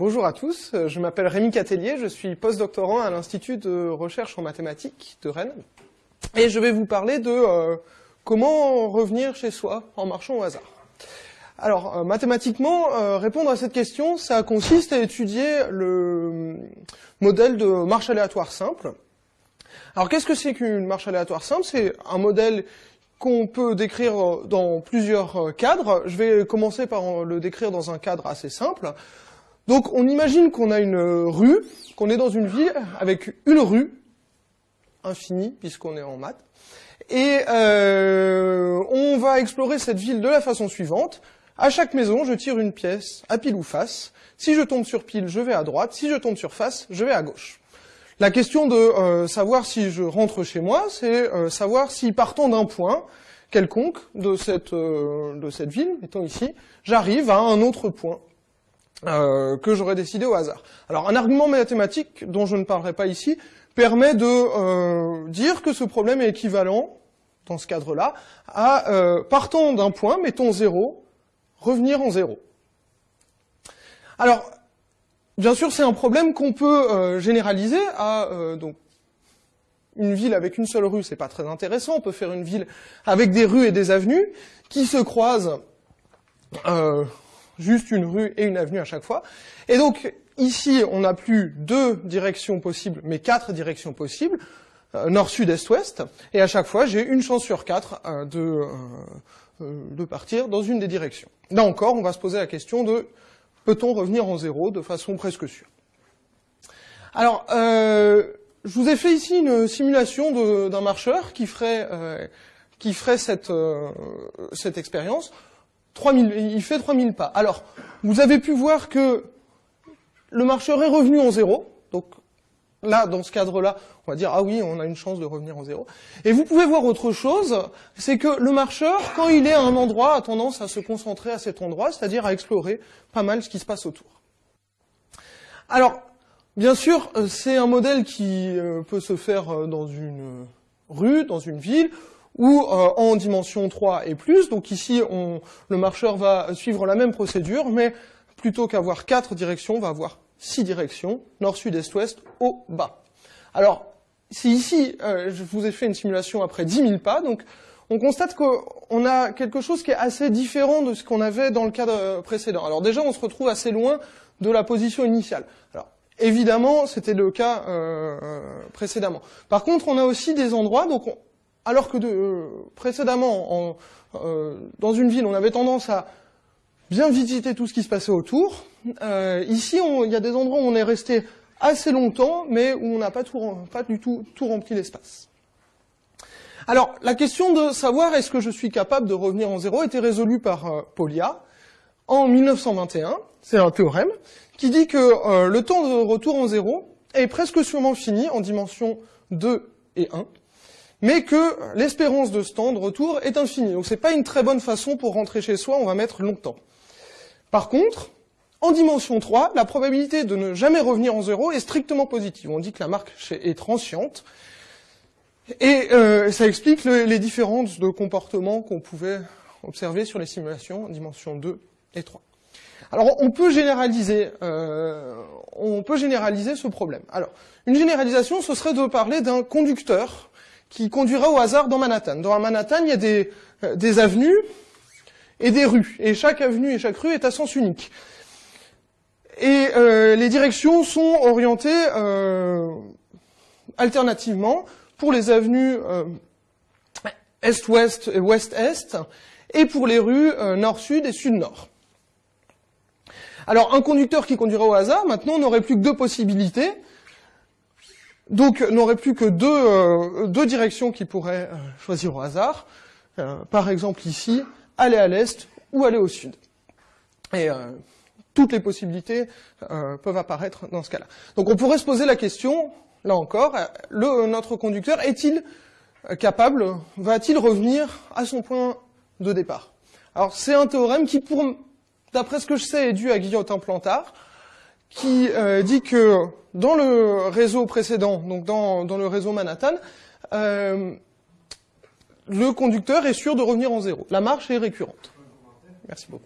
bonjour à tous, je m'appelle Rémi Catellier, je suis postdoctorant à l'Institut de recherche en mathématiques de Rennes, et je vais vous parler de euh, comment revenir chez soi en marchant au hasard. Alors, euh, mathématiquement, euh, répondre à cette question, ça consiste à étudier le modèle de marche aléatoire simple. Alors, qu'est-ce que c'est qu'une marche aléatoire simple? C'est un modèle qu'on peut décrire dans plusieurs cadres. Je vais commencer par le décrire dans un cadre assez simple. Donc on imagine qu'on a une rue, qu'on est dans une ville avec une rue, infinie puisqu'on est en maths, et euh, on va explorer cette ville de la façon suivante. À chaque maison, je tire une pièce à pile ou face. Si je tombe sur pile, je vais à droite. Si je tombe sur face, je vais à gauche. La question de euh, savoir si je rentre chez moi, c'est euh, savoir si partant d'un point quelconque de cette, euh, de cette ville, mettons ici, j'arrive à un autre point que j'aurais décidé au hasard. Alors un argument mathématique dont je ne parlerai pas ici permet de dire que ce problème est équivalent, dans ce cadre-là, à partant d'un point, mettons 0, revenir en 0. Alors, Bien sûr, c'est un problème qu'on peut euh, généraliser à euh, donc une ville avec une seule rue, c'est pas très intéressant. On peut faire une ville avec des rues et des avenues qui se croisent, euh, juste une rue et une avenue à chaque fois. Et donc ici, on n'a plus deux directions possibles, mais quatre directions possibles, nord, sud, est, ouest. Et à chaque fois, j'ai une chance sur quatre de, de partir dans une des directions. Là encore, on va se poser la question de peut-on revenir en zéro de façon presque sûre? Alors, euh, je vous ai fait ici une simulation d'un marcheur qui ferait, euh, qui ferait cette, euh, cette expérience. 3000, il fait 3000 pas. Alors, vous avez pu voir que le marcheur est revenu en zéro. Donc là, dans ce cadre-là, on va dire, ah oui, on a une chance de revenir en zéro. Et vous pouvez voir autre chose, c'est que le marcheur, quand il est à un endroit, a tendance à se concentrer à cet endroit, c'est-à-dire à explorer pas mal ce qui se passe autour. Alors, bien sûr, euh, c'est un modèle qui euh, peut se faire euh, dans une rue, dans une ville, ou en dimension 3 et plus. Donc ici, on, le marcheur va suivre la même procédure, mais plutôt qu'avoir quatre directions, on va avoir six directions, nord, sud, est, ouest, haut, bas. Alors, si ici, euh, je vous ai fait une simulation après 10 000 pas, donc on constate qu'on a quelque chose qui est assez différent de ce qu'on avait dans le cadre euh, précédent. Alors déjà, on se retrouve assez loin de la position initiale. Alors, évidemment, c'était le cas euh, précédemment. Par contre, on a aussi des endroits, donc alors que de, précédemment, en, dans une ville, on avait tendance à bien visiter tout ce qui se passait autour. ici, il y a des endroits où on est resté assez longtemps, mais où on n'a pas, pas, du tout, tout rempli l'espace. Alors, la question de savoir est-ce que je suis capable de revenir en zéro était résolue par euh, Polia en 1921. C'est un théorème qui dit que euh, le temps de retour en zéro est presque sûrement fini en dimension 2 et 1, mais que l'espérance de ce temps de retour est infinie. Donc c'est pas une très bonne façon pour rentrer chez soi, on va mettre longtemps. Par contre, en dimension 3, la probabilité de ne jamais revenir en zéro est strictement positive. On dit que la marque est transiente. Et euh, ça explique les différences de comportement qu'on pouvait observer sur les simulations en dimension 2 et 3. Alors on peut généraliser, euh, on peut généraliser ce problème. Alors une généralisation, ce serait de parler d'un conducteur qui conduira au hasard dans Manhattan. Dans Manhattan, il y a des, euh, des avenues et des rues, et chaque avenue et chaque rue est à sens unique. Et euh, les directions sont orientées euh, alternativement pour les avenues est-ouest et ouest-est, et pour les rues nord-sud et sud-nord. Alors un conducteur qui conduirait au hasard, maintenant, n'aurait plus que deux possibilités. Donc n'aurait plus que deux, deux directions qu'il pourrait choisir au hasard. par exemple ici, aller à l'est ou aller au sud. Et toutes les possibilités euh, peuvent apparaître dans ce cas-là. Donc on pourrait se poser la question, là encore, le, notre conducteur est-il capable, va-t-il revenir à son point de départ? Alors c'est un théorème qui, d'après ce que je sais, est dû à Guillotin Plantard, qui euh, dit que dans le réseau précédent, donc dans, dans le réseau Manhattan, euh, le conducteur est sûr de revenir en zéro. La marche est récurrente. Merci beaucoup.